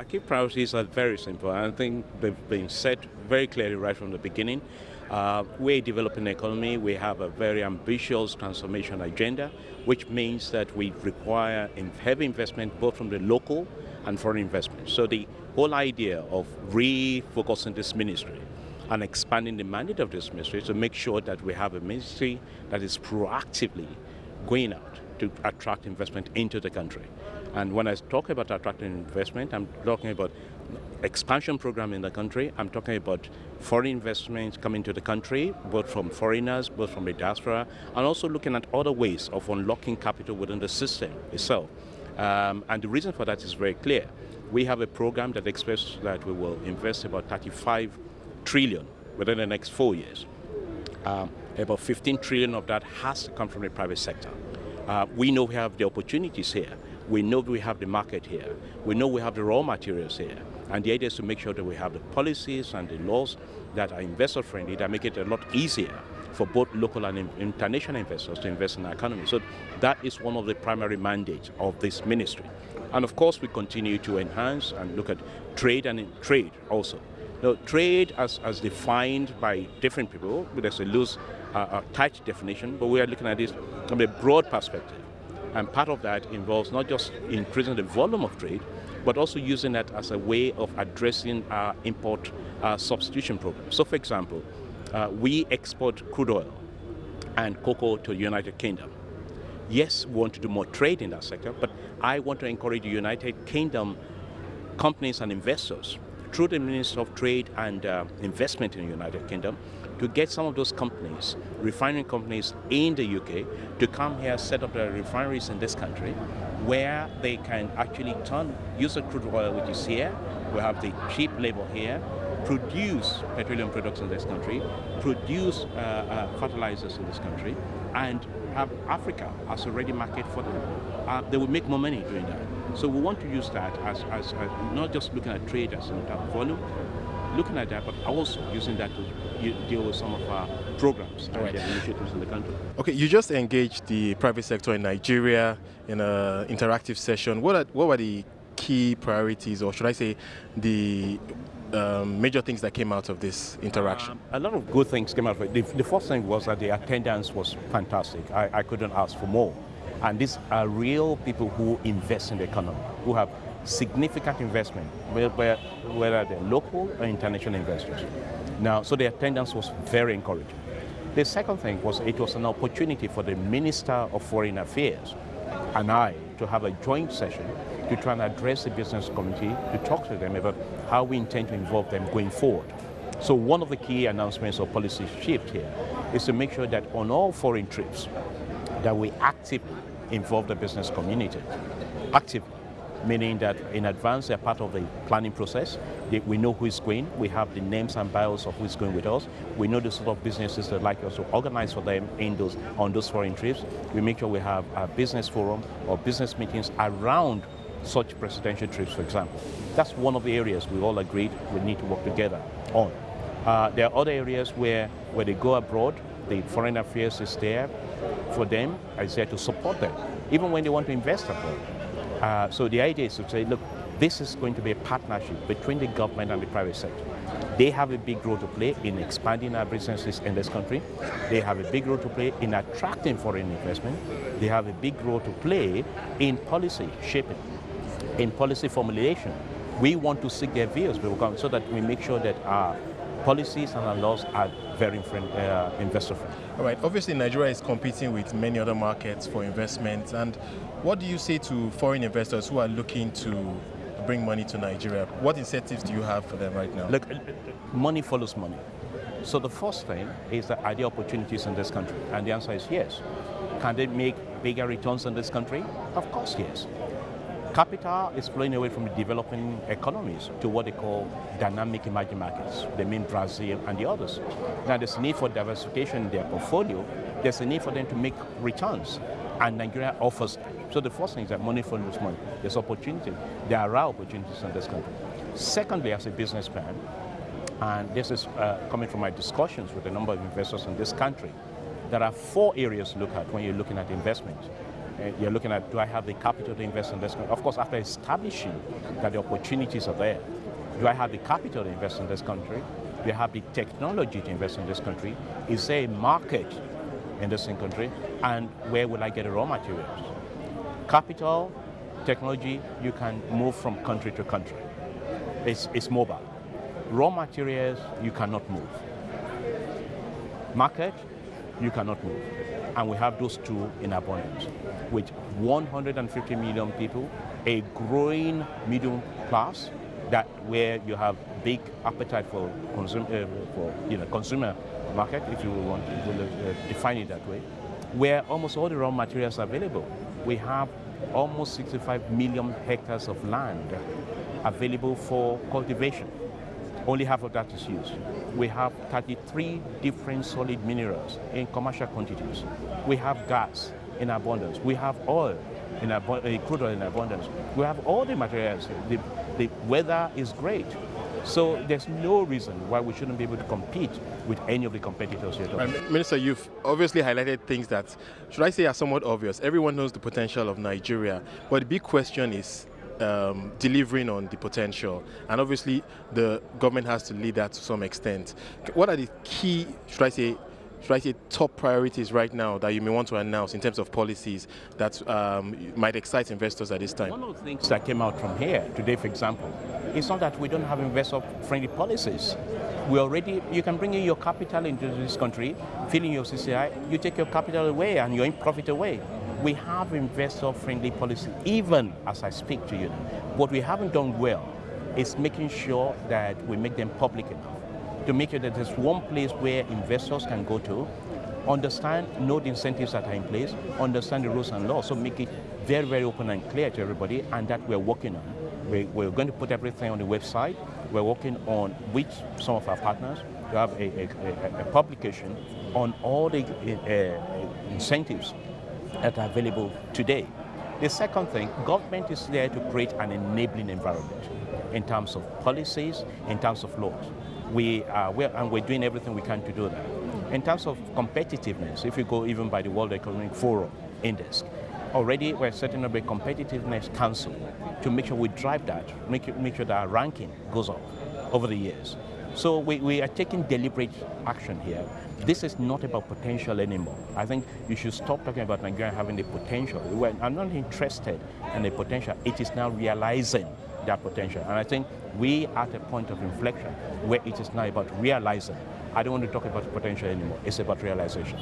Our key priorities are very simple. I think they've been set very clearly right from the beginning. Uh, we're a developing economy. We have a very ambitious transformation agenda, which means that we require heavy investment both from the local and foreign investment. So the whole idea of refocusing this ministry and expanding the mandate of this ministry to make sure that we have a ministry that is proactively going out to attract investment into the country. And when I talk about attracting investment, I'm talking about expansion program in the country. I'm talking about foreign investments coming to the country, both from foreigners, both from the diaspora, and also looking at other ways of unlocking capital within the system itself. Um, and the reason for that is very clear. We have a program that expects that we will invest about 35 trillion within the next four years. Um, about 15 trillion of that has to come from the private sector. Uh, we know we have the opportunities here. We know we have the market here. We know we have the raw materials here. And the idea is to make sure that we have the policies and the laws that are investor friendly that make it a lot easier for both local and international investors to invest in our economy. So that is one of the primary mandates of this ministry. And of course, we continue to enhance and look at trade and trade also. Now, trade as, as defined by different people, there's a loose, uh, a tight definition, but we are looking at this from a broad perspective. And part of that involves not just increasing the volume of trade, but also using that as a way of addressing our import uh, substitution program. So for example, uh, we export crude oil and cocoa to the United Kingdom. Yes, we want to do more trade in that sector, but I want to encourage the United Kingdom companies and investors through the Minister of Trade and uh, Investment in the United Kingdom to get some of those companies, refining companies in the UK, to come here, set up their refineries in this country, where they can actually turn, use the crude oil which is here, we have the cheap labor here, produce petroleum products in this country, produce uh, uh, fertilizers in this country, and have Africa as a ready market for them. Uh, they will make more money doing that. So we want to use that as, as, as not just looking at trade as in terms of volume, looking at that, but I was also using that to deal with some of our programs and right. initiatives in the country. Okay, you just engaged the private sector in Nigeria in an interactive session. What are, what were the key priorities, or should I say, the um, major things that came out of this interaction? Um, a lot of good things came out of it. The, the, first thing was that the attendance was fantastic. I, I couldn't ask for more. And these are real people who invest in the economy, who have significant investment, whether, whether they're local or international investors. Now, so the attendance was very encouraging. The second thing was it was an opportunity for the Minister of Foreign Affairs and I to have a joint session to try and address the business community, to talk to them about how we intend to involve them going forward. So one of the key announcements or policy shift here is to make sure that on all foreign trips that we actively involve the business community, actively meaning that in advance they're part of the planning process. we know who is going. We have the names and bios of who is going with us. We know the sort of businesses that like us to organize for them in those, on those foreign trips. We make sure we have a business forum or business meetings around such presidential trips, for example. That's one of the areas we all agreed we need to work together on. Uh, there are other areas where, where they go abroad, the foreign affairs is there for them, is there to support them, even when they want to invest abroad. Uh, so the idea is to say, look, this is going to be a partnership between the government and the private sector. They have a big role to play in expanding our businesses in this country. They have a big role to play in attracting foreign investment. They have a big role to play in policy shaping, in policy formulation. We want to seek their views so that we make sure that our policies and our laws are very friend, uh, investor friendly. All right. Obviously, Nigeria is competing with many other markets for investments And what do you say to foreign investors who are looking to bring money to Nigeria? What incentives do you have for them right now? Look, money follows money. So the first thing is that are there opportunities in this country? And the answer is yes. Can they make bigger returns in this country? Of course, yes. Capital is flowing away from the developing economies to what they call dynamic emerging markets. They mean Brazil and the others. Now there's a need for diversification in their portfolio. There's a need for them to make returns. And Nigeria offers. So the first thing is that money follows money. There's opportunity. There are opportunities in this country. Secondly, as a business businessman, and this is uh, coming from my discussions with a number of investors in this country, there are four areas to look at when you're looking at investment. You're looking at, do I have the capital to invest in this country? Of course, after establishing that the opportunities are there, do I have the capital to invest in this country? Do I have the technology to invest in this country? Is there a market in this country? And where will I get the raw materials? Capital, technology, you can move from country to country. It's, it's mobile. Raw materials, you cannot move. Market, you cannot move. And we have those two in abundance. With 150 million people, a growing middle class, that where you have big appetite for, consum uh, for you know, consumer market, if you want to uh, define it that way, where almost all the raw materials are available. We have almost 65 million hectares of land available for cultivation. Only half of that is used. We have 33 different solid minerals in commercial quantities. We have gas in abundance. We have oil in abundance, uh, crude oil in abundance. We have all the materials. The, the weather is great. So there's no reason why we shouldn't be able to compete with any of the competitors here. Minister, you've obviously highlighted things that, should I say, are somewhat obvious. Everyone knows the potential of Nigeria, but the big question is um, delivering on the potential. And obviously, the government has to lead that to some extent. What are the key, should I say, should I say, top priorities right now that you may want to announce in terms of policies that um, might excite investors at this time? One of the things that came out from here today, for example, is not that we don't have investor-friendly policies. We already, you can bring in your capital into this country, fill in your CCI, you take your capital away and your profit away. We have investor-friendly policy, even as I speak to you. What we haven't done well is making sure that we make them public enough to make sure that there's one place where investors can go to, understand, know the incentives that are in place, understand the rules and laws, so make it very, very open and clear to everybody, and that we're working on. We, we're going to put everything on the website. We're working on with some of our partners to have a, a, a publication on all the uh, incentives that are available today. The second thing, government is there to create an enabling environment in terms of policies, in terms of laws we are, we're, and we're doing everything we can to do that. In terms of competitiveness, if you go even by the World Economic Forum Index, already we're setting up a competitiveness council to make sure we drive that, make, make sure that our ranking goes up over the years. So we, we are taking deliberate action here. This is not about potential anymore. I think you should stop talking about Nigeria having the potential. I'm not interested in the potential. It is now realizing that potential. And I think we are at a point of inflection where it is now about realizing. I don't want to talk about potential anymore. It's about realization.